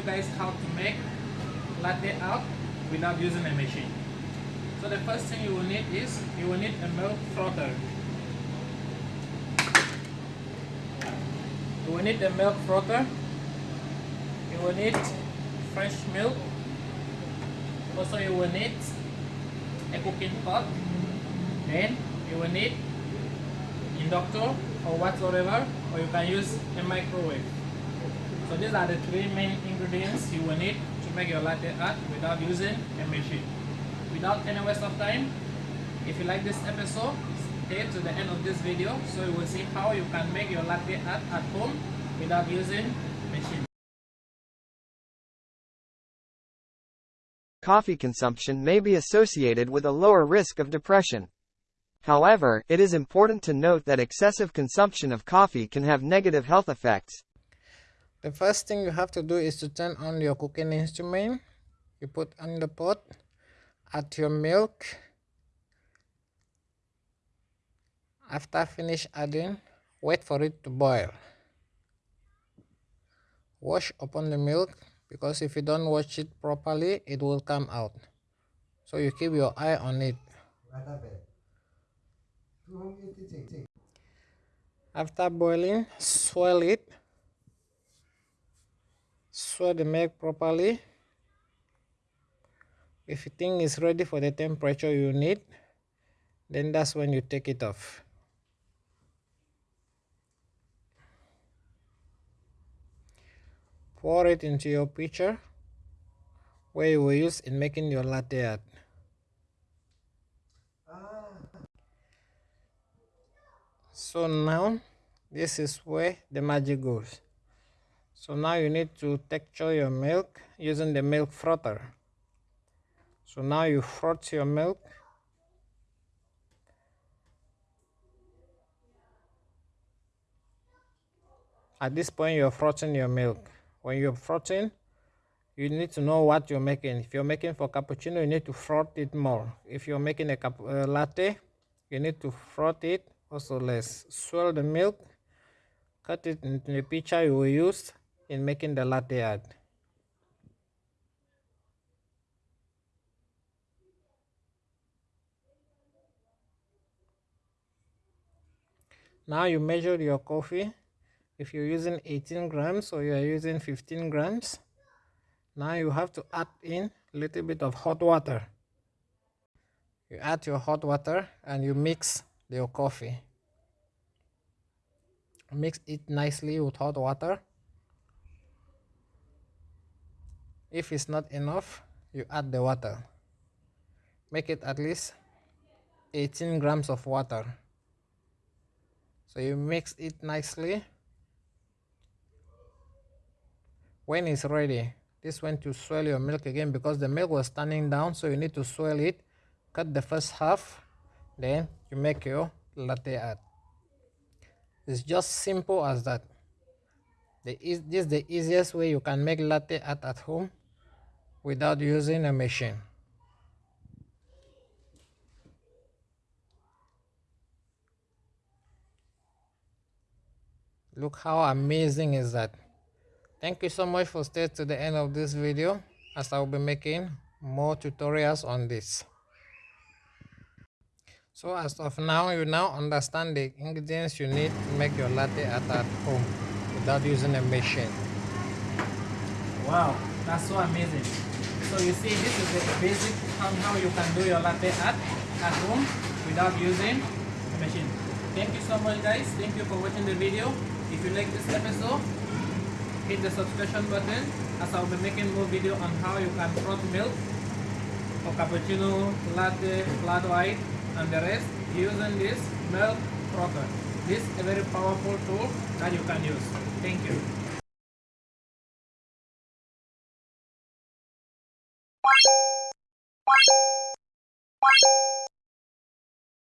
you guys how to make latte art without using a machine. So the first thing you will need is you will need a milk frother. You will need a milk frother. You will need fresh milk. Also you will need a cooking pot. Then you will need inductor or whatsoever or you can use a microwave. So these are the three main ingredients you will need to make your latte art without using a machine. Without any waste of time, if you like this episode, stay to the end of this video so you will see how you can make your latte art at home without using a machine. Coffee consumption may be associated with a lower risk of depression. However, it is important to note that excessive consumption of coffee can have negative health effects. The first thing you have to do is to turn on your cooking instrument. You put on the pot, add your milk. After finish adding, wait for it to boil. Wash upon the milk because if you don't wash it properly, it will come out. So you keep your eye on it. After boiling, swirl it. Swirl the milk properly. If you think it's ready for the temperature you need, then that's when you take it off. Pour it into your pitcher where you will use in making your latte art. so now this is where the magic goes so now you need to texture your milk using the milk frother so now you froth your milk. At this point you're frothing your milk. When you're frothing you need to know what you're making. If you're making for cappuccino you need to froth it more. If you're making a uh, latte you need to froth it also let's swirl the milk cut it into the pitcher you will use in making the latte art now you measure your coffee. If you're using 18 grams or you're using 15 grams now you have to add in a little bit of hot water. You add your hot water and you mix your coffee. Mix it nicely with hot water if it's not enough you add the water. Make it at least 18 grams of water. So you mix it nicely. When it's ready this when to swirl your milk again because the milk was standing down so you need to swirl it. Cut the first half then you make your latte art it's just simple as that. The, this is the easiest way you can make latte art at home without using a machine. Look how amazing is that. Thank you so much for staying to the end of this video as i will be making more tutorials on this. So as of now, you now understand the ingredients you need to make your latte at home without using a machine. Wow, that's so amazing. So you see, this is the basic how you can do your latte art at home without using a machine. Thank you so much guys. Thank you for watching the video. If you like this episode, hit the subscription button as I'll be making more video on how you can froth milk for cappuccino, latte, flat white, and the rest using this milk frother. This is a very powerful tool that you can use. Thank you.